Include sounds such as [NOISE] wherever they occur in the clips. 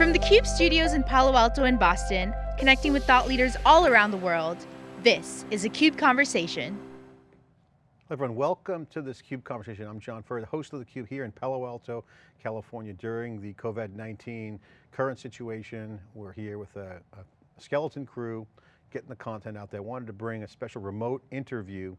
From the CUBE studios in Palo Alto and Boston, connecting with thought leaders all around the world, this is a CUBE Conversation. Everyone, welcome to this CUBE Conversation. I'm John Furrier, the host of the Cube here in Palo Alto, California during the COVID-19 current situation. We're here with a, a skeleton crew, getting the content out there. Wanted to bring a special remote interview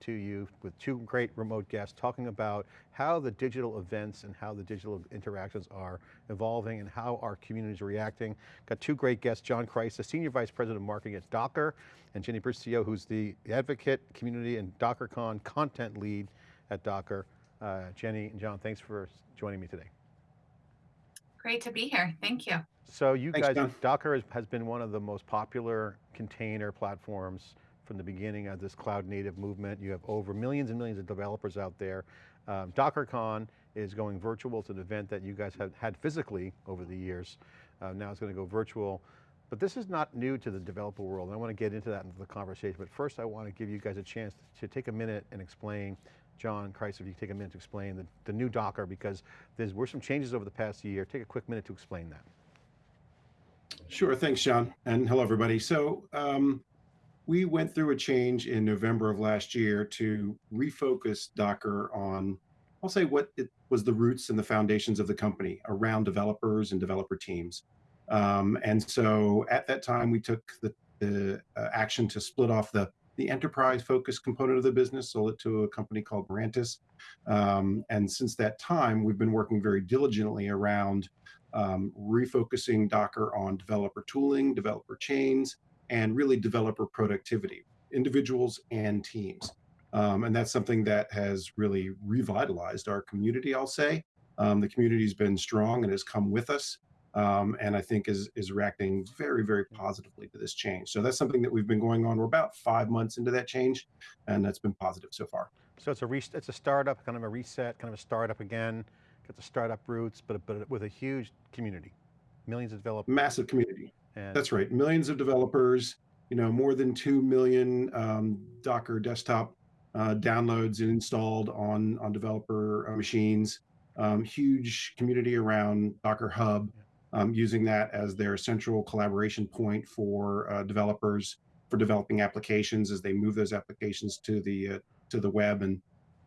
to you with two great remote guests talking about how the digital events and how the digital interactions are evolving and how our communities are reacting. Got two great guests, John Kreisa, the Senior Vice President of Marketing at Docker, and Jenny Burcio, who's the advocate, community, and DockerCon content lead at Docker. Uh, Jenny and John, thanks for joining me today. Great to be here, thank you. So you Thanks, guys, John. Docker has, has been one of the most popular container platforms from the beginning of this cloud native movement. You have over millions and millions of developers out there. Um, DockerCon is going virtual. It's an event that you guys have had physically over the years. Uh, now it's going to go virtual. But this is not new to the developer world. and I want to get into that into the conversation. But first I want to give you guys a chance to take a minute and explain, John Kreisa, if you take a minute to explain the, the new Docker, because there were some changes over the past year. Take a quick minute to explain that. Sure, thanks, John, and hello, everybody. So um, we went through a change in November of last year to refocus Docker on, I'll say what it was the roots and the foundations of the company around developers and developer teams. Um, and so at that time, we took the, the uh, action to split off the, the enterprise focused component of the business, sold it to a company called Mirantis. Um, and since that time, we've been working very diligently around um, refocusing Docker on developer tooling, developer chains, and really developer productivity, individuals and teams. Um, and that's something that has really revitalized our community, I'll say. Um, the community's been strong and has come with us. Um, and I think is, is reacting very, very positively to this change. So that's something that we've been going on. We're about five months into that change, and that's been positive so far. So it's a, it's a startup, kind of a reset, kind of a startup again, got the startup roots, but, but with a huge community, millions of developers. Massive community. And That's right. Millions of developers, you know, more than 2 million um, Docker desktop uh, downloads and installed on, on developer uh, machines. Um, huge community around Docker Hub, um, using that as their central collaboration point for uh, developers for developing applications as they move those applications to the uh, to the web and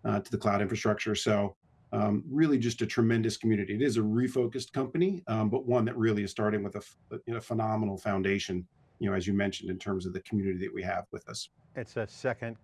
uh, to the cloud infrastructure. So um, really just a tremendous community. It is a refocused company, um, but one that really is starting with a, you know, phenomenal foundation, you know, as you mentioned, in terms of the community that we have with us. it's a second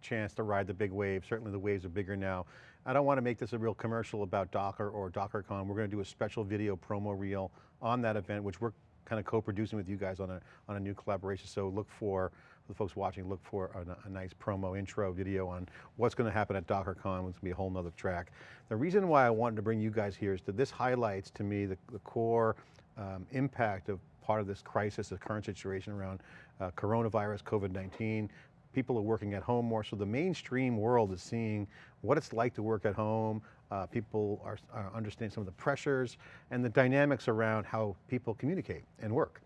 chance to ride the big wave. Certainly the waves are bigger now. I don't want to make this a real commercial about Docker or DockerCon. We're going to do a special video promo reel on that event, which we're kind of co-producing with you guys on a, on a new collaboration. So look for, the folks watching, look for a, a nice promo intro video on what's going to happen at DockerCon. It's going to be a whole nother track. The reason why I wanted to bring you guys here is that this highlights to me the, the core um, impact of part of this crisis, the current situation around uh, coronavirus, COVID-19. People are working at home more, so the mainstream world is seeing what it's like to work at home. Uh, people are, are understanding some of the pressures and the dynamics around how people communicate and work.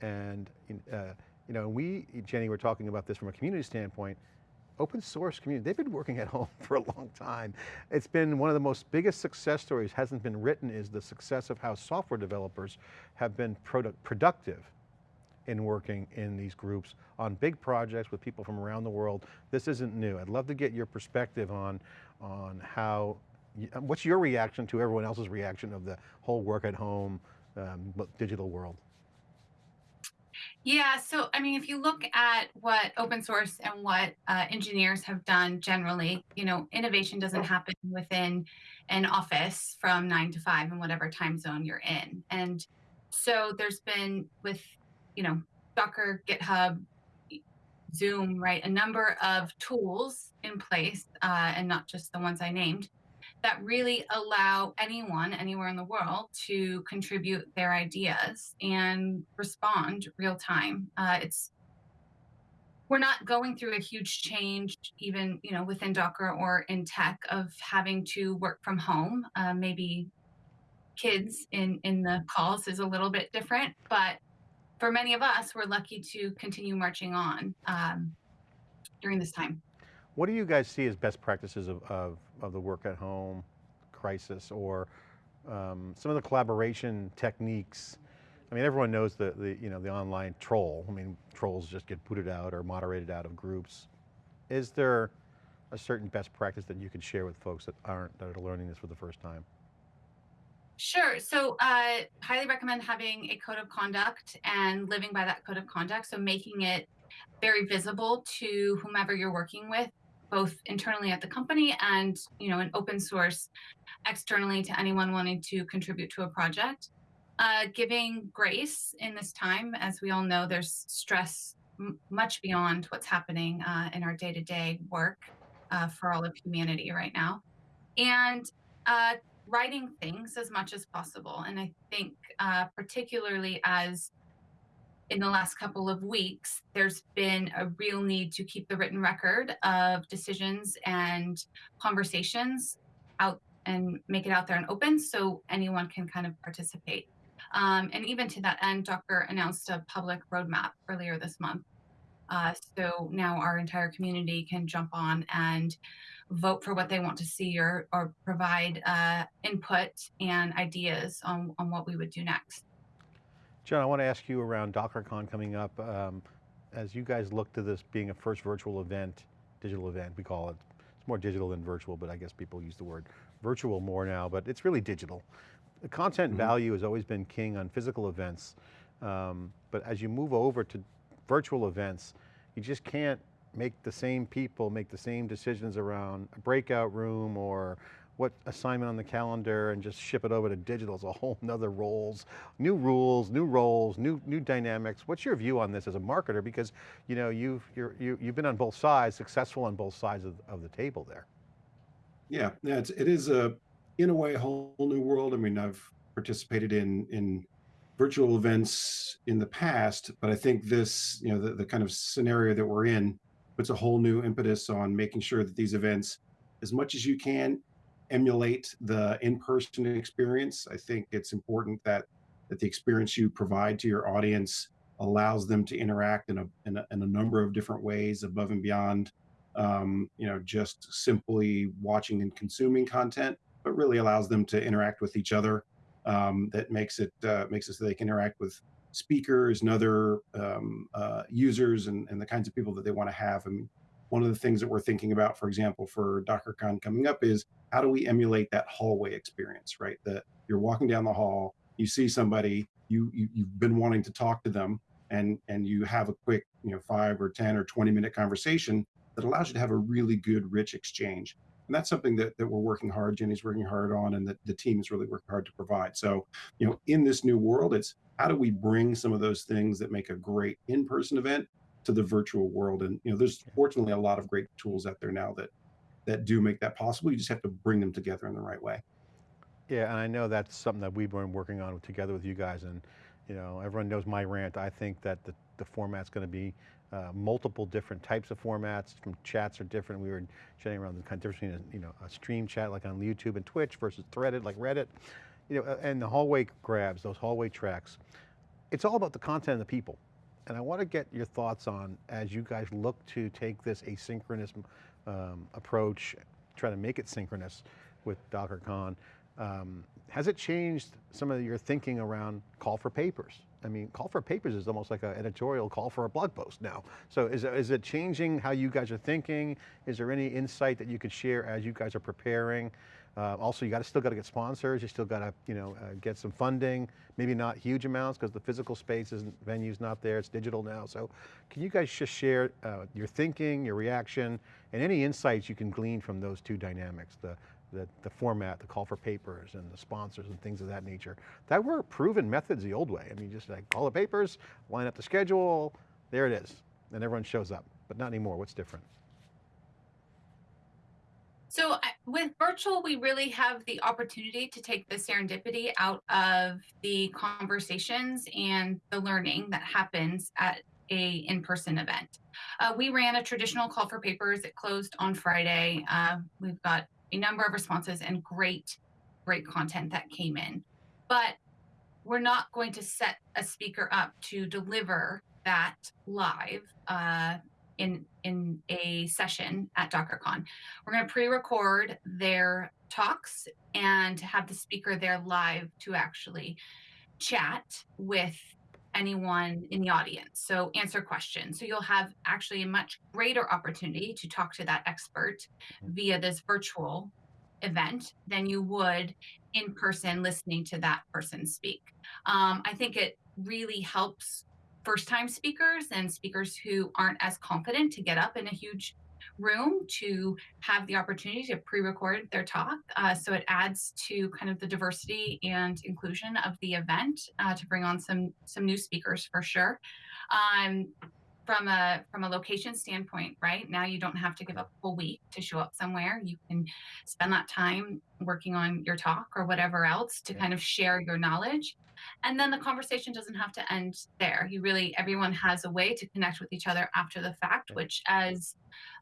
And uh, you know, we, Jenny, were talking about this from a community standpoint, open source community, they've been working [LAUGHS] at home for a long time. It's been one of the most biggest success stories, hasn't been written, is the success of how software developers have been product, productive in working in these groups on big projects with people from around the world. This isn't new. I'd love to get your perspective on, on how, what's your reaction to everyone else's reaction of the whole work at home um, digital world? Yeah, so I mean, if you look at what open source and what uh, engineers have done generally, you know, innovation doesn't happen within an office from nine to five in whatever time zone you're in. And so there's been with, you know, Docker, GitHub, Zoom, right, a number of tools in place, uh, and not just the ones I named, that really allow anyone anywhere in the world to contribute their ideas and respond real time. Uh, it's we're not going through a huge change, even you know within Docker or in tech, of having to work from home. Uh, maybe kids in in the calls is a little bit different, but for many of us, we're lucky to continue marching on um, during this time. What do you guys see as best practices of, of, of the work at home crisis or um, some of the collaboration techniques I mean, everyone knows the, the, you know, the online troll. I mean, trolls just get booted out or moderated out of groups. Is there a certain best practice that you could share with folks that aren't, that are learning this for the first time? Sure. So, uh, highly recommend having a code of conduct and living by that code of conduct. So, making it very visible to whomever you're working with, both internally at the company and you know, an open source externally to anyone wanting to contribute to a project. Uh, giving grace in this time, as we all know, there's stress much beyond what's happening uh, in our day-to-day work uh, for all of humanity right now, and uh, writing things as much as possible. And I think, uh, particularly as in the last couple of weeks, there's been a real need to keep the written record of decisions and conversations out and make it out there and open so anyone can kind of participate. Um, and even to that end, Docker announced a public roadmap earlier this month. Uh, so now our entire community can jump on and vote for what they want to see or, or provide uh, input and ideas on, on what we would do next. John, I want to ask you around DockerCon coming up. Um, as you guys look to this being a first virtual event, digital event, we call it. It's more digital than virtual, but I guess people use the word virtual more now, but it's really digital. The content mm -hmm. value has always been king on physical events. Um, but as you move over to virtual events, you just can't make the same people make the same decisions around a breakout room or what assignment on the calendar and just ship it over to digital is a whole [LAUGHS] nother roles, new rules, new roles, new new dynamics. What's your view on this as a marketer? Because you know you've you're, you, you've been on both sides, successful on both sides of, of the table there. Yeah, yeah, it's, it is a in a way a whole new world. I mean, I've participated in in virtual events in the past, but I think this, you know, the, the kind of scenario that we're in puts a whole new impetus on making sure that these events, as much as you can, emulate the in-person experience. I think it's important that that the experience you provide to your audience allows them to interact in a in a, in a number of different ways above and beyond um, you know just simply watching and consuming content but really allows them to interact with each other um, that makes it uh, makes it so they can interact with speakers and other um, uh, users and, and the kinds of people that they want to have. I mean, one of the things that we're thinking about, for example, for DockerCon coming up is how do we emulate that hallway experience, right? That you're walking down the hall, you see somebody, you, you you've been wanting to talk to them, and and you have a quick, you know, five or ten or twenty minute conversation that allows you to have a really good, rich exchange. And that's something that, that we're working hard, Jenny's working hard on, and that the team is really working hard to provide. So, you know, in this new world, it's how do we bring some of those things that make a great in-person event to the virtual world? And, you know, there's fortunately a lot of great tools out there now that that do make that possible. You just have to bring them together in the right way. Yeah, and I know that's something that we've been working on together with you guys. And, you know, everyone knows my rant. I think that the, the format's going to be uh, multiple different types of formats. From chats are different. We were chatting around the kind of difference between a, you know a stream chat like on YouTube and Twitch versus threaded like Reddit, you know, and the hallway grabs, those hallway tracks. It's all about the content and the people. And I want to get your thoughts on as you guys look to take this asynchronous um, approach, try to make it synchronous with DockerCon. Um, has it changed some of your thinking around call for papers? I mean, call for papers is almost like an editorial call for a blog post now. So is, is it changing how you guys are thinking? Is there any insight that you could share as you guys are preparing? Uh, also, you got to still got to get sponsors. You still got to, you know, uh, get some funding. Maybe not huge amounts because the physical space isn't venue's not there. It's digital now. So, can you guys just share uh, your thinking, your reaction, and any insights you can glean from those two dynamics? The the, the format, the call for papers and the sponsors and things of that nature. That were proven methods the old way. I mean, just like call the papers, line up the schedule, there it is. And everyone shows up, but not anymore. What's different? So with virtual, we really have the opportunity to take the serendipity out of the conversations and the learning that happens at a in-person event. Uh, we ran a traditional call for papers. It closed on Friday. Uh, we've got a number of responses and great, great content that came in. But we're not going to set a speaker up to deliver that live uh, in in a session at DockerCon. We're going to pre-record their talks and have the speaker there live to actually chat with anyone in the audience. So answer questions. So you'll have actually a much greater opportunity to talk to that expert via this virtual event than you would in person listening to that person speak. Um, I think it really helps first time speakers and speakers who aren't as confident to get up in a huge room to have the opportunity to pre-record their talk. Uh, so it adds to kind of the diversity and inclusion of the event uh, to bring on some some new speakers for sure. Um, from a from a location standpoint, right now you don't have to give up a whole week to show up somewhere. You can spend that time working on your talk or whatever else to kind of share your knowledge and then the conversation doesn't have to end there. You really everyone has a way to connect with each other after the fact which as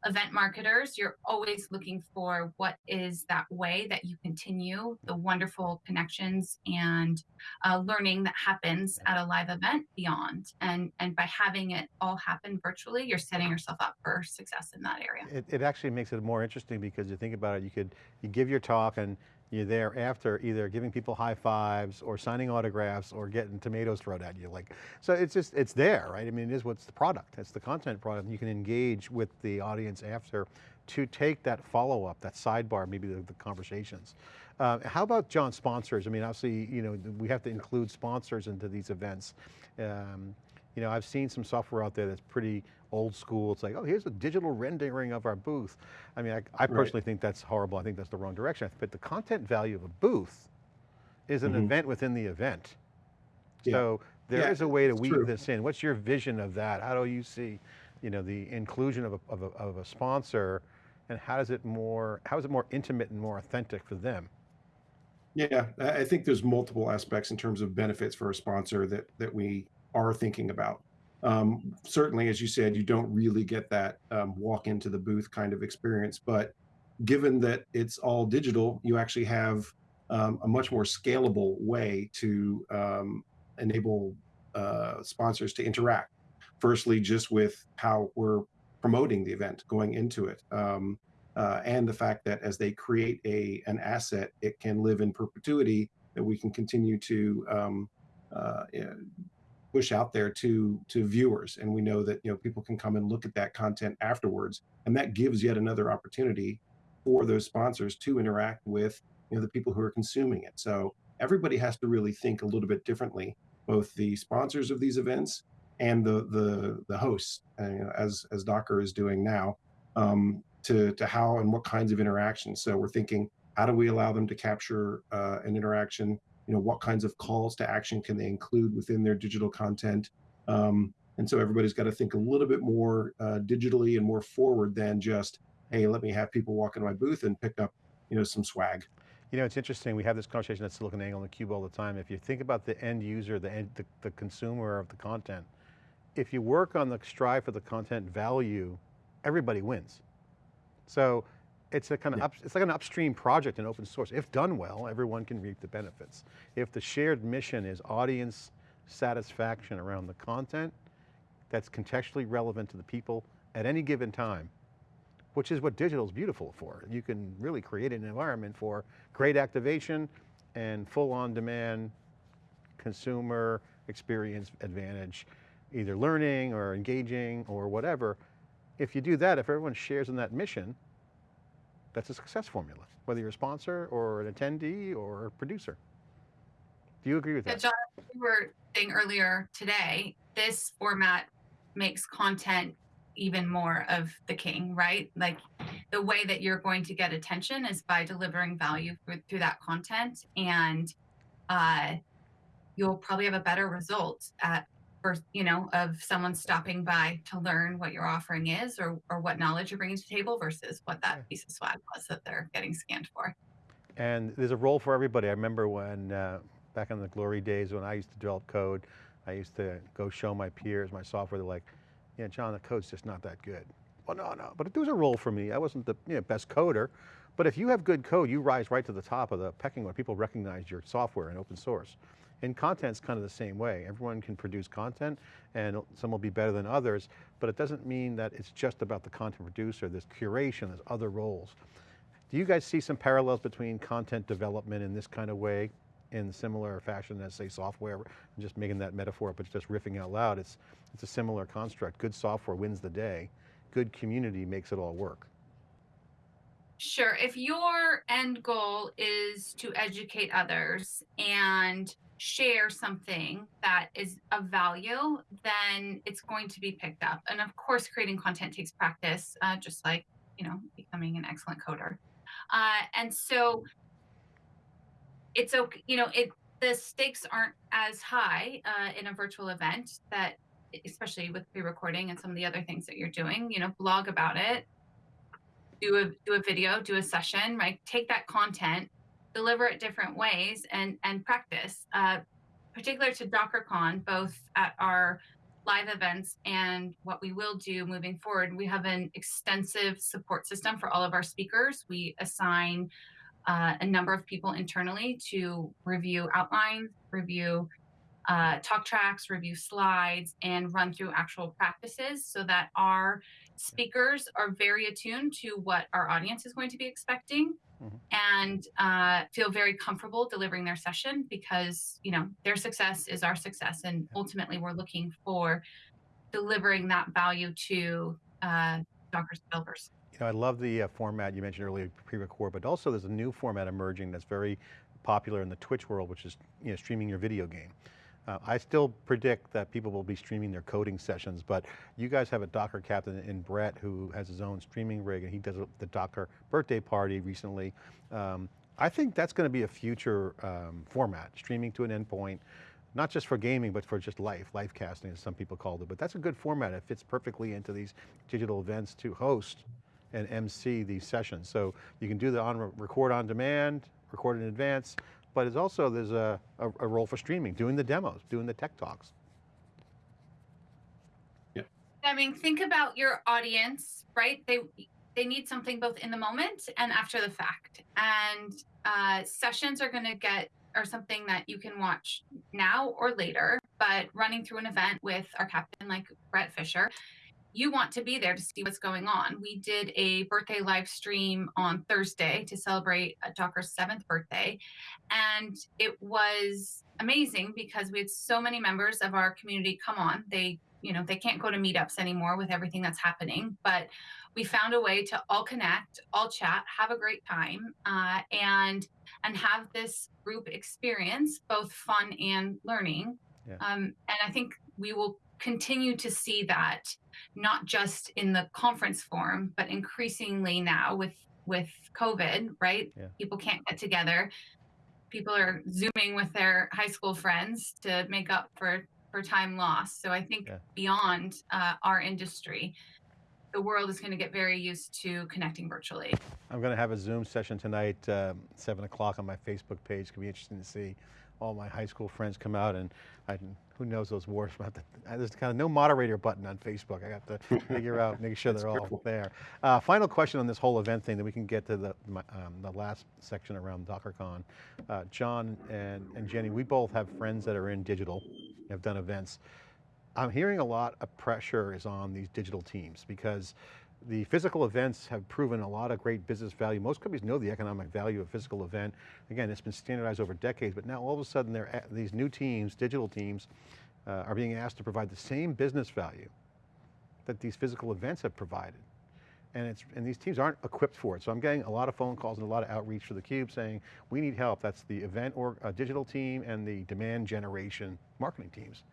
event marketers you're always looking for what is that way that you continue the wonderful connections and uh, learning that happens at a live event beyond. And and by having it all happen virtually you're setting yourself up for success in that area. It, it actually makes it more interesting because you think about it, you could, you give your talk and you're there after either giving people high fives or signing autographs or getting tomatoes thrown at you. Like, so it's just, it's there, right? I mean, it is what's the product, it's the content product. You can engage with the audience after to take that follow-up, that sidebar, maybe the, the conversations. Uh, how about John sponsors? I mean, obviously, you know, we have to include sponsors into these events. Um, you know, I've seen some software out there that's pretty old school. It's like, oh, here's a digital rendering of our booth. I mean, I, I personally think that's horrible. I think that's the wrong direction. But the content value of a booth is an Mhm. event within the event. Yeah. So there is Yeah, a way to weave true. this in. What's your vision of that? How do you see, you know, the inclusion of a, of a, of a sponsor and how does it more, how is it more intimate and more authentic for them? Yeah, I I think there's multiple aspects in terms of benefits for a sponsor that that we are thinking about. Um, certainly, as you said, you don't really get that um, walk into the booth kind of experience, but given that it's all digital, you actually have um, a much more scalable way to um, enable uh, sponsors to interact. Firstly, just with how we're promoting the event going into it. Um, uh, and the fact that as they create a an asset, it can live in perpetuity. That we can continue to um, uh, push out there to to viewers, and we know that you know people can come and look at that content afterwards, and that gives yet another opportunity for those sponsors to interact with you know the people who are consuming it. So everybody has to really think a little bit differently, both the sponsors of these events and the the the hosts, uh, you know, as as Docker is doing now. Um, to to how and what kinds of interactions. So we're thinking, how do we allow them to capture uh, an interaction? You know, what kinds of calls to action can they include within their digital content? Um, and so everybody's got to think a little bit more uh, digitally and more forward than just, hey, let me have people walk into my booth and pick up, you know, some swag. You know, it's interesting. We have this conversation at SiliconANGLE and theCUBE all the time. If you think about the end user, the, end, the, the consumer of the content, if you work on the strive for the content value, everybody wins. So it's a kind of, Yeah. up, it's like an upstream project in open source. If done well, everyone can reap the benefits. If the shared mission is audience satisfaction around the content that's contextually relevant to the people at any given time, which is what digital is beautiful for. You can really create an environment for great activation and full on demand consumer experience advantage, either learning or engaging or whatever. If you do that, if everyone shares in that mission, that's a success formula, whether you're a sponsor or an attendee or a producer. Do you agree with that? John, you were saying earlier today, this format makes content even more of the king, right? Like the way that you're going to get attention is by delivering value through, through that content, and uh, you'll probably have a better result at you know, of someone stopping by to learn what your offering is or or what knowledge you're bringing to the table versus what that piece of swag was that they're getting scanned for. And there's a role for everybody. I remember when, uh, back in the glory days when I used to develop code, I used to go show my peers my software, they're like, yeah, John, the code's just not that good. Well, no, no, but there was a role for me. I wasn't the you know, best coder, but if you have good code, you rise right to the top of the pecking order. People recognize your software and open source. And content's kind of the same way. Everyone can produce content and some will be better than others, but it doesn't mean that it's just about the content producer. There's curation, there's other roles. Do you guys see some parallels between content development in this kind of way in similar fashion as say software, I'm just making that metaphor, but just riffing out loud, it's, it's a similar construct. Good software wins the day. Good community makes it all work. Sure. If your end goal is to educate others and share something that is of value, then it's going to be picked up. And of course, creating content takes practice, uh, just like you know becoming an excellent coder. Uh, and so it's okay. You know, it the stakes aren't as high uh, in a virtual event that, especially with pre-recording and some of the other things that you're doing. You know, blog about it, do a do a video, do a session, right? Take that content, deliver it different ways, and and practice. Uh, particular to DockerCon, both at our live events and what we will do moving forward, we have an extensive support system for all of our speakers. We assign uh, a number of people internally to review outlines, review uh, talk tracks, review slides, and run through actual practices so that our speakers are very attuned to what our audience is going to be expecting Mhm. and uh, feel very comfortable delivering their session because you know their success is our success and ultimately we're looking for delivering that value to uh, Docker developers. You know, I love the uh, format you mentioned earlier, pre-record, but also there's a new format emerging that's very popular in the Twitch world, which is you know, streaming your video game. Uh, I still predict that people will be streaming their coding sessions, but you guys have a Docker captain in Bret who has his own streaming rig and he does the Docker birthday party recently. Um, I think that's going to be a future um, format, streaming to an endpoint, not just for gaming, but for just life, life casting as some people called it. But that's a good format. It fits perfectly into these digital events to host and MC these sessions. So you can do the on record on demand, record in advance, but it's also, there's a, a, a role for streaming, doing the demos, doing the tech talks. Yeah. I mean, think about your audience, right? They they need something both in the moment and after the fact. And uh, sessions are going to get are something that you can watch now or later. But running through an event with our captain, like Bret Fisher, you want to be there to see what's going on. We did a birthday live stream on Thursday to celebrate Docker's seventh birthday, and it was amazing because we had so many members of our community come on. They you know they can't go to meetups anymore with everything that's happening but we found a way to all connect all chat have a great time uh, and and have this group experience both fun and learning Yeah. um, and i think we will continue to see that not just in the conference form but increasingly now with with covid right Yeah. people can't get together people are zooming with their high school friends to make up for for time lost. So I think Yeah. beyond uh, our industry, the world is going to get very used to connecting virtually. I'm going to have a Zoom session tonight, um, seven o'clock on my Facebook page. Could be interesting to see all my high school friends come out and I, who knows those wars. We'll have to- uh, There's kind of no moderator button on Facebook. I got to [LAUGHS] figure out, make sure they're all there. Uh, final question on this whole event thing, then we can get to the, my, um, the last section around DockerCon. Uh, John and, and Jenny, we both have friends that are in digital, have done events. I'm hearing a lot of pressure is on these digital teams because the physical events have proven a lot of great business value. Most companies know the economic value of physical event. Again, it's been standardized over decades, but now all of a sudden these new teams, digital teams, uh, are being asked to provide the same business value that these physical events have provided. And, it's, and these teams aren't equipped for it. So I'm getting a lot of phone calls and a lot of outreach for theCUBE saying, we need help. That's the event or uh, digital team and the demand generation marketing teams.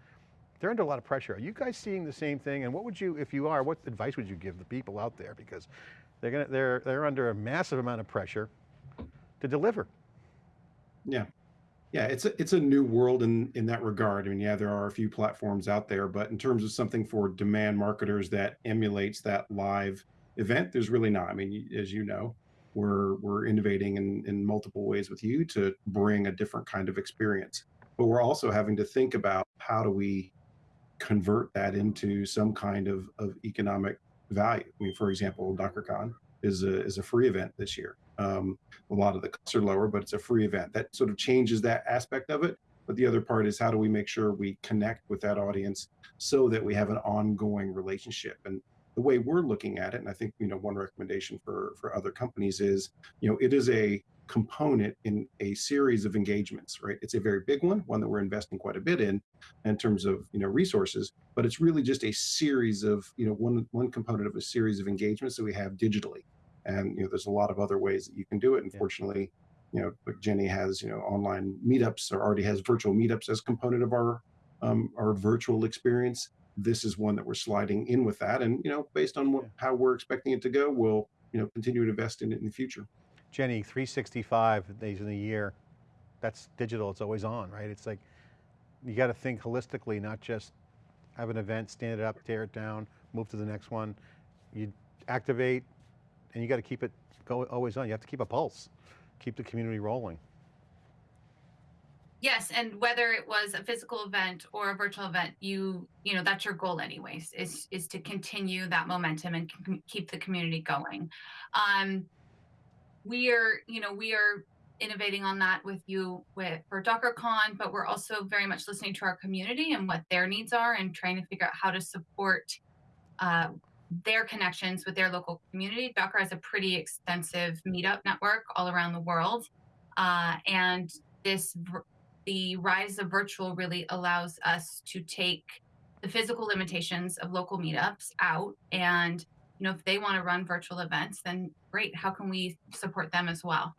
They're under a lot of pressure. Are you guys seeing the same thing? And what would you, if you are, what advice would you give the people out there? Because they're, gonna, they're, they're under a massive amount of pressure to deliver. Yeah. Yeah, it's a it's a new world in in that regard. I mean, yeah, there are a few platforms out there, but in terms of something for demand marketers that emulates that live event, there's really not. I mean, as you know, we're we're innovating in in multiple ways with you to bring a different kind of experience. But we're also having to think about how do we convert that into some kind of of economic value. I mean, for example, DockerCon is a is a free event this year. Um, a lot of the costs are lower, but it's a free event. That sort of changes that aspect of it. But the other part is how do we make sure we connect with that audience so that we have an ongoing relationship? And the way we're looking at it, and I think you know one recommendation for for other companies is, you know, it is a component in a series of engagements, right? It's a very big one, one that we're investing quite a bit in, in terms of you know resources. But it's really just a series of you know one one component of a series of engagements that we have digitally, and you know there's a lot of other ways that you can do it. Unfortunately, you know, Jenny has you know online meetups or already has virtual meetups as component of our um, our virtual experience. This is one that we're sliding in with that, and you know, based on what, how we're expecting it to go, we'll you know continue to invest in it in the future. Jenny, 365 days in a year, that's digital, it's always on, right? It's like, you got to think holistically, not just have an event, stand it up, tear it down, move to the next one. You activate and you got to keep it go, always on. You have to keep a pulse, keep the community rolling. Yes, and whether it was a physical event or a virtual event, you you know that's your goal anyways is is to continue that momentum and keep the community going. Um, we are you know we are innovating on that with you with for DockerCon, but we're also very much listening to our community and what their needs are and trying to figure out how to support uh, their connections with their local community. Docker has a pretty extensive meetup network all around the world, uh, and this the rise of virtual really allows us to take the physical limitations of local meetups out and you know if they want to run virtual events then great how can we support them as well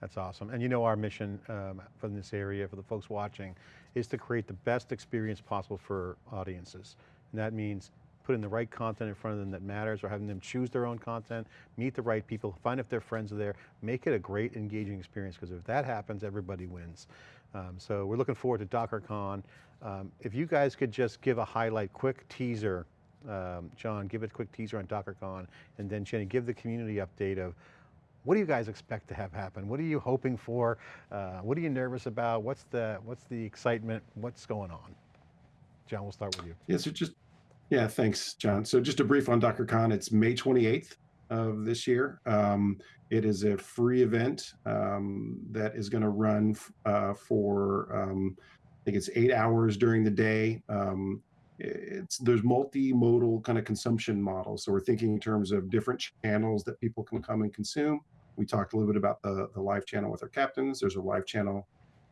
That's awesome. And you know our mission um, for this area, for the folks watching, is to create the best experience possible for audiences. And that means putting the right content in front of them that matters or having them choose their own content, meet the right people, find if their friends are there, make it a great engaging experience because if that happens, everybody wins. Um, so we're looking forward to DockerCon. Um, if you guys could just give a highlight, quick teaser, um, John, give a quick teaser on DockerCon, and then Jenny, give the community update of what do you guys expect to have happen? What are you hoping for? Uh, what are you nervous about? What's the, what's the excitement? What's going on? John, we'll start with you. Yeah, so just yeah, thanks, John. So just a brief on DockerCon. It's May 28th of this year. Um, it is a free event um, that is going to run uh, for um, I think it's eight hours during the day. Um, it's there's multimodal kind of consumption models. So we're thinking in terms of different channels that people can come and consume. We talked a little bit about the the live channel with our captains. There's a live channel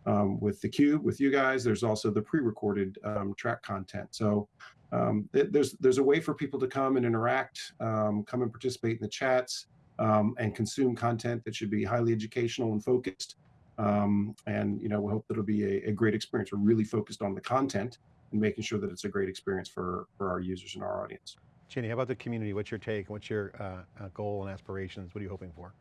um, with the cube with you guys. There's also the pre-recorded um, track content. So um, th- there's there's a way for people to come and interact, um, come and participate in the chats, um, and consume content that should be highly educational and focused. Um, and you know, we hope that it'll be a, a great experience. We're really focused on the content and making sure that it's a great experience for for our users and our audience. Jenny, how about the community? What's your take? What's your uh, uh, goal and aspirations? What are you hoping for?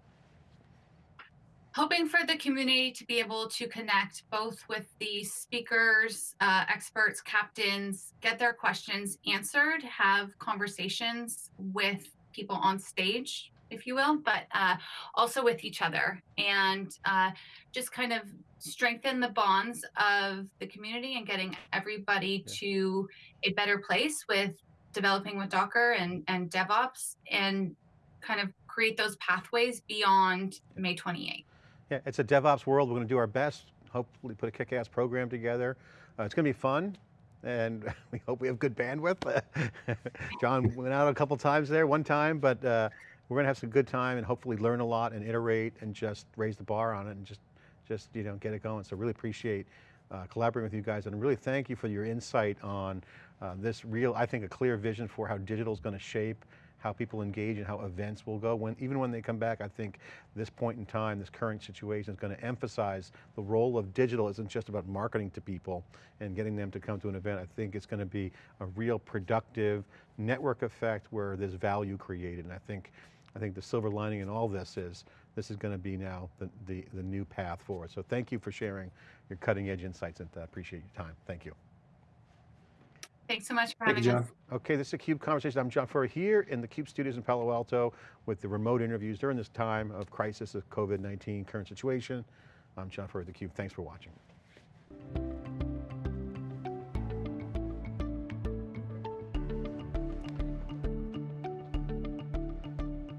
hoping for the community to be able to connect both with the speakers uh, experts captains get their questions answered have conversations with people on stage if you will but uh, also with each other and uh, just kind of strengthen the bonds of the community and getting everybody Yeah. to a better place with developing with docker and, and devops and kind of create those pathways beyond may 28th Yeah, it's a DevOps world. We're going to do our best, hopefully put a kick-ass program together. Uh, it's going to be fun, and [LAUGHS] we hope we have good bandwidth. [LAUGHS] John went out a couple times there, one time, but uh, we're going to have some good time and hopefully learn a lot and iterate and just raise the bar on it and just, just you know, get it going. So really appreciate uh, collaborating with you guys and really thank you for your insight on uh, this real, I think a clear vision for how digital is going to shape how people engage and how events will go. When, even when they come back, I think this point in time, this current situation is going to emphasize the role of digital isn't just about marketing to people and getting them to come to an event. I think it's going to be a real productive network effect where there's value created. And I think, I think the silver lining in all this is, this is going to be now the, the, the new path forward. So thank you for sharing your cutting edge insights and I Appreciate your time. Thank you. Thanks so much for Thank having you, us. Okay, this is a CUBE Conversation. I'm John Furrier here in the CUBE studios in Palo Alto with the remote interviews during this time of crisis of COVID-19 current situation. I'm John Furrier, the CUBE. Thanks for watching.